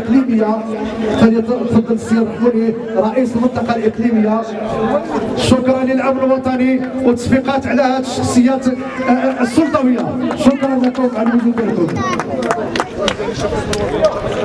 الاقليميه فليتفضل السي الرحموني رئيس المنطقة الإقليمية. شكرا للامن الوطني وتصفيقات على هذه الشخصيات آه، آه، السلطوية. شكرا لكم على وجودكم